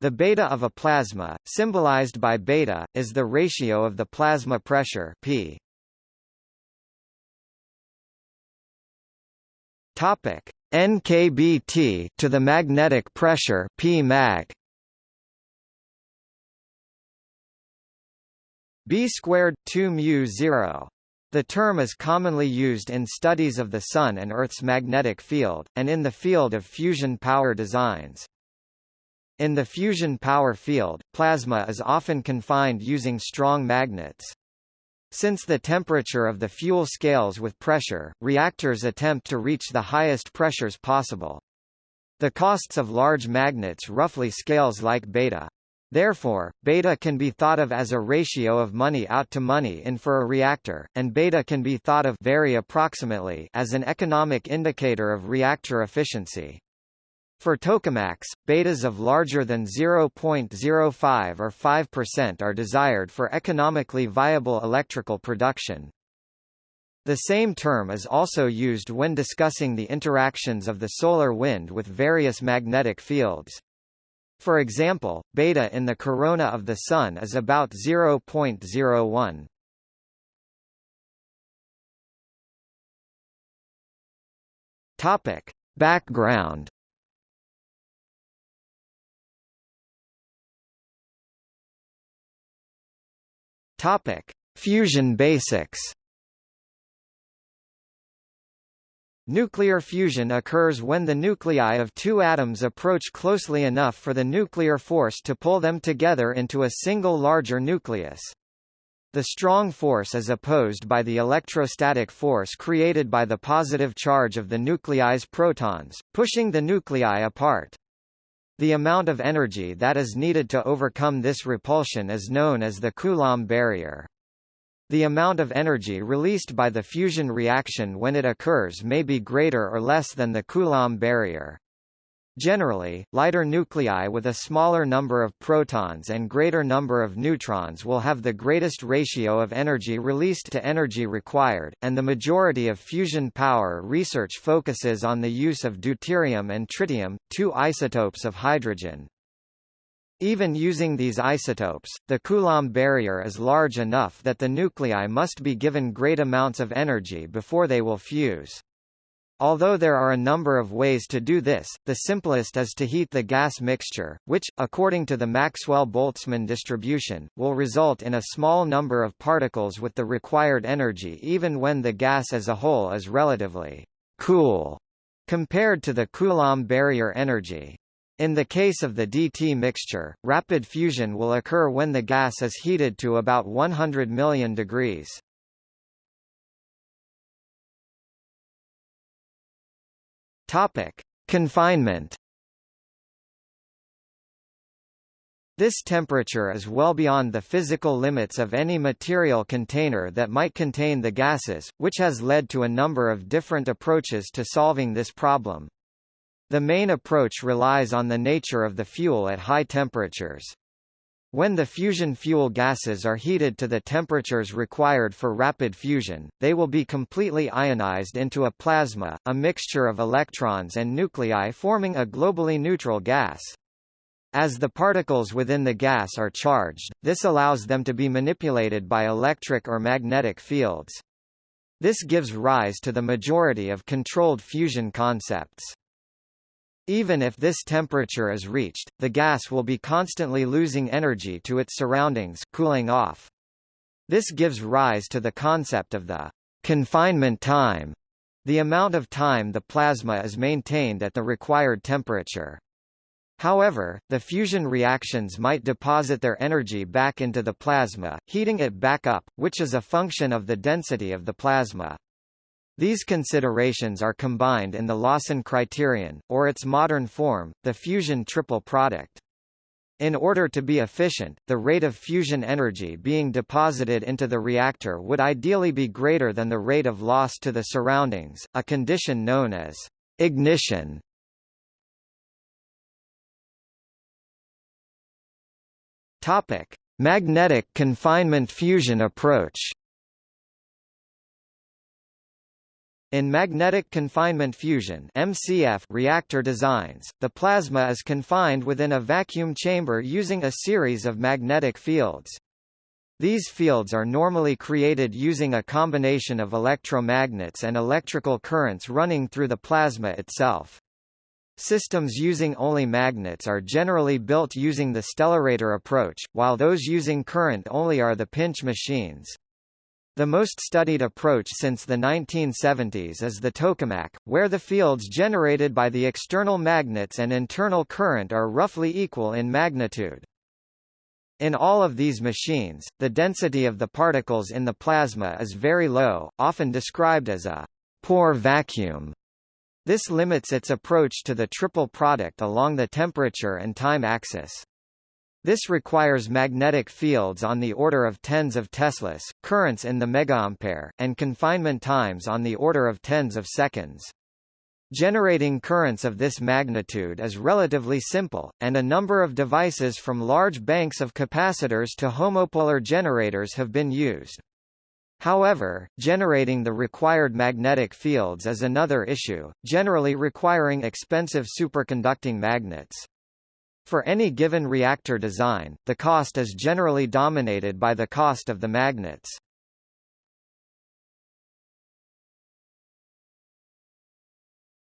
The beta of a plasma, symbolized by beta, is the ratio of the plasma pressure P. Topic: nkBT to the magnetic pressure P mag. B squared 2 mu 0 the term is commonly used in studies of the Sun and Earth's magnetic field, and in the field of fusion power designs. In the fusion power field, plasma is often confined using strong magnets. Since the temperature of the fuel scales with pressure, reactors attempt to reach the highest pressures possible. The costs of large magnets roughly scales like beta. Therefore, beta can be thought of as a ratio of money out to money in for a reactor, and beta can be thought of very approximately as an economic indicator of reactor efficiency. For tokamaks, betas of larger than 0.05 or 5% are desired for economically viable electrical production. The same term is also used when discussing the interactions of the solar wind with various magnetic fields. For example, beta in the corona of the Sun is about 0.01. Topic. Background Topic: Fusion basics. Nuclear fusion occurs when the nuclei of two atoms approach closely enough for the nuclear force to pull them together into a single larger nucleus. The strong force is opposed by the electrostatic force created by the positive charge of the nuclei's protons, pushing the nuclei apart. The amount of energy that is needed to overcome this repulsion is known as the Coulomb barrier. The amount of energy released by the fusion reaction when it occurs may be greater or less than the Coulomb barrier. Generally, lighter nuclei with a smaller number of protons and greater number of neutrons will have the greatest ratio of energy released to energy required, and the majority of fusion power research focuses on the use of deuterium and tritium, two isotopes of hydrogen. Even using these isotopes, the Coulomb barrier is large enough that the nuclei must be given great amounts of energy before they will fuse. Although there are a number of ways to do this, the simplest is to heat the gas mixture, which, according to the Maxwell-Boltzmann distribution, will result in a small number of particles with the required energy even when the gas as a whole is relatively cool compared to the Coulomb barrier energy. In the case of the DT mixture, rapid fusion will occur when the gas is heated to about 100 million degrees. Topic: Confinement. This temperature is well beyond the physical limits of any material container that might contain the gases, which has led to a number of different approaches to solving this problem. The main approach relies on the nature of the fuel at high temperatures. When the fusion fuel gases are heated to the temperatures required for rapid fusion, they will be completely ionized into a plasma, a mixture of electrons and nuclei forming a globally neutral gas. As the particles within the gas are charged, this allows them to be manipulated by electric or magnetic fields. This gives rise to the majority of controlled fusion concepts. Even if this temperature is reached, the gas will be constantly losing energy to its surroundings cooling off. This gives rise to the concept of the confinement time, the amount of time the plasma is maintained at the required temperature. However, the fusion reactions might deposit their energy back into the plasma, heating it back up, which is a function of the density of the plasma. These considerations are combined in the Lawson criterion, or its modern form, the fusion triple product. In order to be efficient, the rate of fusion energy being deposited into the reactor would ideally be greater than the rate of loss to the surroundings, a condition known as ignition. Topic: Magnetic confinement fusion approach. In magnetic confinement fusion MCF reactor designs, the plasma is confined within a vacuum chamber using a series of magnetic fields. These fields are normally created using a combination of electromagnets and electrical currents running through the plasma itself. Systems using only magnets are generally built using the stellarator approach, while those using current only are the pinch machines. The most studied approach since the 1970s is the tokamak, where the fields generated by the external magnets and internal current are roughly equal in magnitude. In all of these machines, the density of the particles in the plasma is very low, often described as a poor vacuum. This limits its approach to the triple product along the temperature and time axis. This requires magnetic fields on the order of tens of teslas, currents in the megaampere, and confinement times on the order of tens of seconds. Generating currents of this magnitude is relatively simple, and a number of devices from large banks of capacitors to homopolar generators have been used. However, generating the required magnetic fields is another issue, generally requiring expensive superconducting magnets. For any given reactor design, the cost is generally dominated by the cost of the magnets.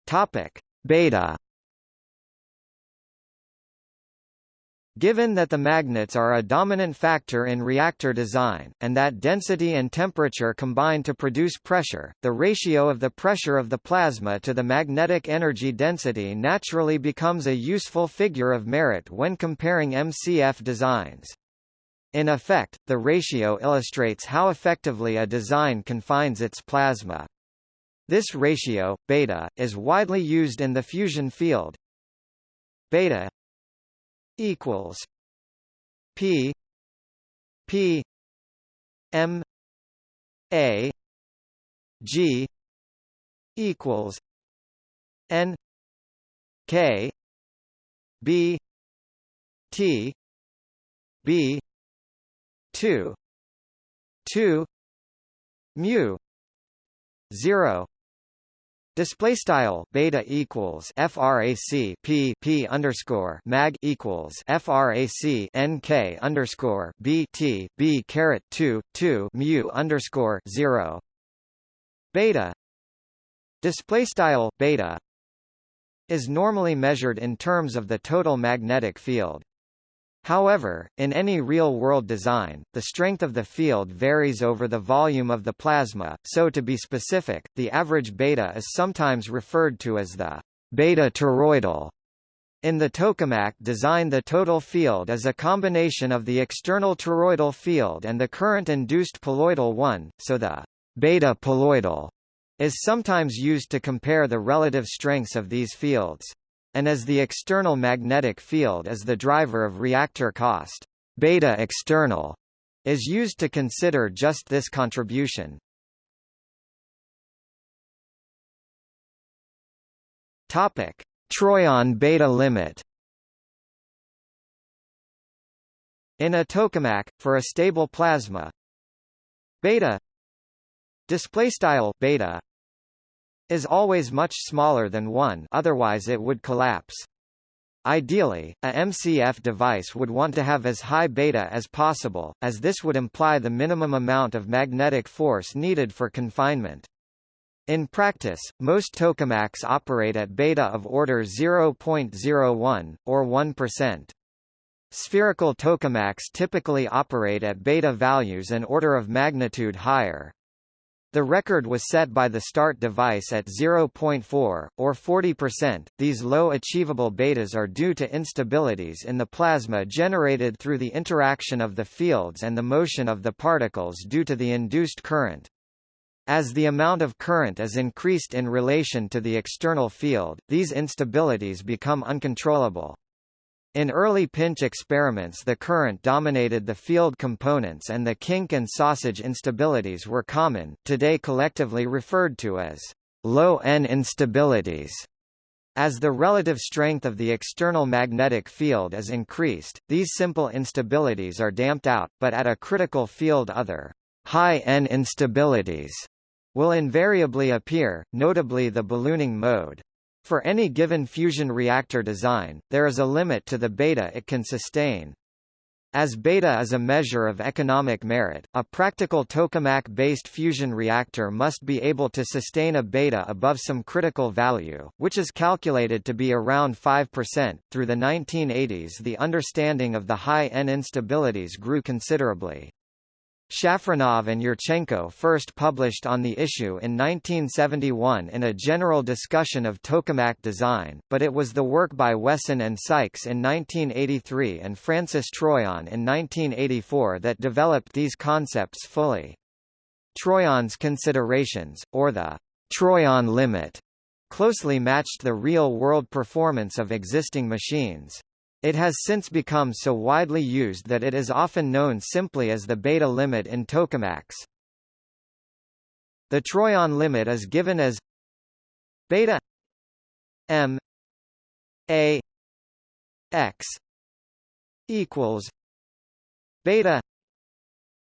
Topic: Beta Given that the magnets are a dominant factor in reactor design, and that density and temperature combine to produce pressure, the ratio of the pressure of the plasma to the magnetic energy density naturally becomes a useful figure of merit when comparing MCF designs. In effect, the ratio illustrates how effectively a design confines its plasma. This ratio, beta, is widely used in the fusion field. Beta equals P P M A G equals N K B T B two two mu zero Display style beta equals frac p p underscore mag equals frac nk underscore b t b caret two two mu underscore zero beta display style beta is normally measured in terms of the total magnetic field. However, in any real-world design, the strength of the field varies over the volume of the plasma, so to be specific, the average beta is sometimes referred to as the beta toroidal. In the tokamak design the total field is a combination of the external toroidal field and the current-induced poloidal one, so the beta poloidal is sometimes used to compare the relative strengths of these fields and as the external magnetic field is the driver of reactor cost. Beta external is used to consider just this contribution. Topic: Troyon beta limit. In a tokamak, for a stable plasma, beta display style beta is always much smaller than 1 otherwise it would collapse. Ideally, a MCF device would want to have as high beta as possible, as this would imply the minimum amount of magnetic force needed for confinement. In practice, most tokamaks operate at beta of order 0.01, or 1%. Spherical tokamaks typically operate at beta values an order of magnitude higher. The record was set by the START device at 0.4, or 40%. These low achievable betas are due to instabilities in the plasma generated through the interaction of the fields and the motion of the particles due to the induced current. As the amount of current is increased in relation to the external field, these instabilities become uncontrollable. In early pinch experiments the current dominated the field components and the kink and sausage instabilities were common, today collectively referred to as low N instabilities. As the relative strength of the external magnetic field is increased, these simple instabilities are damped out, but at a critical field other high N instabilities will invariably appear, notably the ballooning mode. For any given fusion reactor design, there is a limit to the beta it can sustain. As beta is a measure of economic merit, a practical tokamak-based fusion reactor must be able to sustain a beta above some critical value, which is calculated to be around 5%. Through the 1980s the understanding of the high N instabilities grew considerably. Shafranov and Yurchenko first published on the issue in 1971 in a general discussion of tokamak design, but it was the work by Wesson and Sykes in 1983 and Francis Troyon in 1984 that developed these concepts fully. Troyon's considerations, or the Troyon limit, closely matched the real-world performance of existing machines. It has since become so widely used that it is often known simply as the beta limit in tokamaks. The troyon limit is given as beta m a x equals beta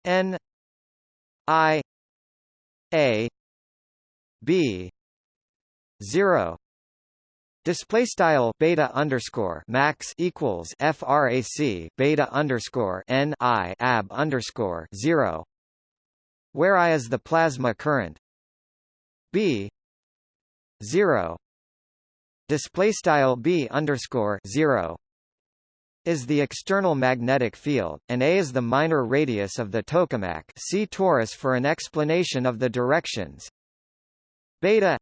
n i a b 0 Display style beta underscore max equals frac beta underscore n i ab underscore zero, where I is the plasma current b zero. Display style b underscore zero is the external magnetic field, and A is the minor radius of the tokamak. See torus for an explanation of the directions. Beta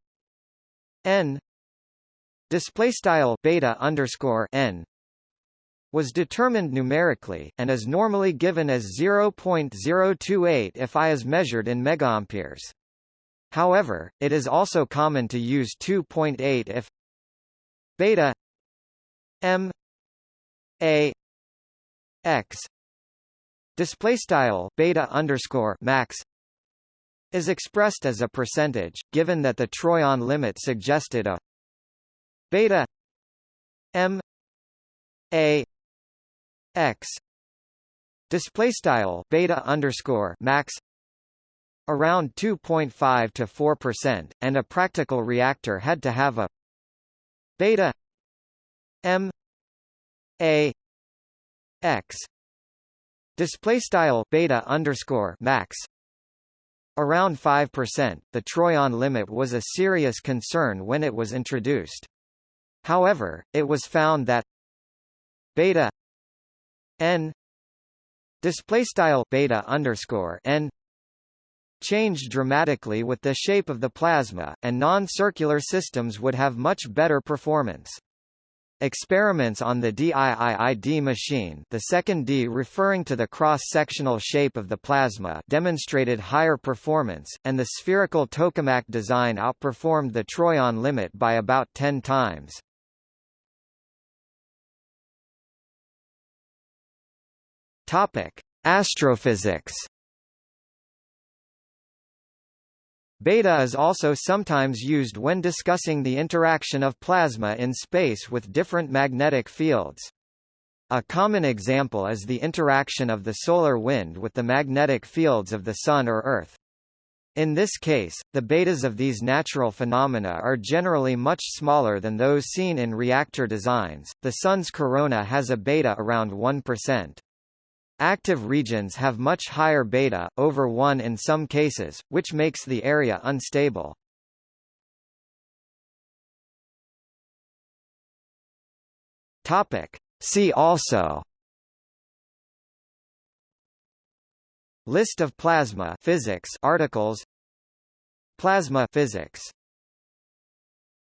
n display style beta underscore n was determined numerically, and is normally given as 0.028 if I is measured in megaamperes. However, it is also common to use 2.8 if beta m a x display style beta underscore max is expressed as a percentage, given that the Troyon limit suggested a beta m a x display style beta underscore max around 2.5 to 4 percent, and a practical reactor had to have a beta m a x display style beta underscore max around 5%. The Troyon limit was a serious concern when it was introduced. However, it was found that beta n display style beta underscore n changed dramatically with the shape of the plasma, and non-circular systems would have much better performance. Experiments on the DIII-D machine the second D referring to the cross-sectional shape of the plasma demonstrated higher performance, and the spherical tokamak design outperformed the Troyon limit by about 10 times. Topic: Astrophysics. Beta is also sometimes used when discussing the interaction of plasma in space with different magnetic fields. A common example is the interaction of the solar wind with the magnetic fields of the Sun or Earth. In this case, the betas of these natural phenomena are generally much smaller than those seen in reactor designs. The Sun's corona has a beta around 1%. Active regions have much higher beta, over 1 in some cases, which makes the area unstable. See also. List of plasma physics articles. Plasma physics